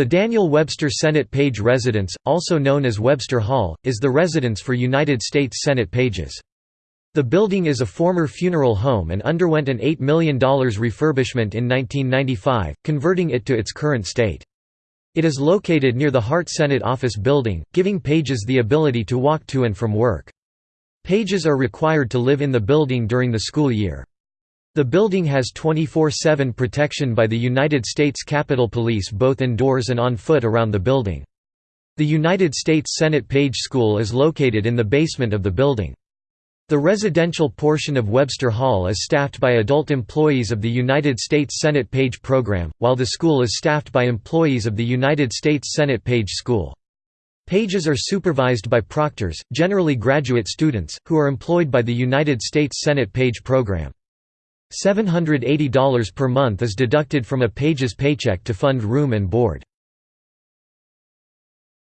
The Daniel Webster Senate Page Residence, also known as Webster Hall, is the residence for United States Senate pages. The building is a former funeral home and underwent an $8 million refurbishment in 1995, converting it to its current state. It is located near the Hart Senate Office Building, giving pages the ability to walk to and from work. Pages are required to live in the building during the school year. The building has 24-7 protection by the United States Capitol Police both indoors and on foot around the building. The United States Senate Page School is located in the basement of the building. The residential portion of Webster Hall is staffed by adult employees of the United States Senate Page Program, while the school is staffed by employees of the United States Senate Page School. Pages are supervised by proctors, generally graduate students, who are employed by the United States Senate Page Program. $780 per month is deducted from a page's paycheck to fund room and board.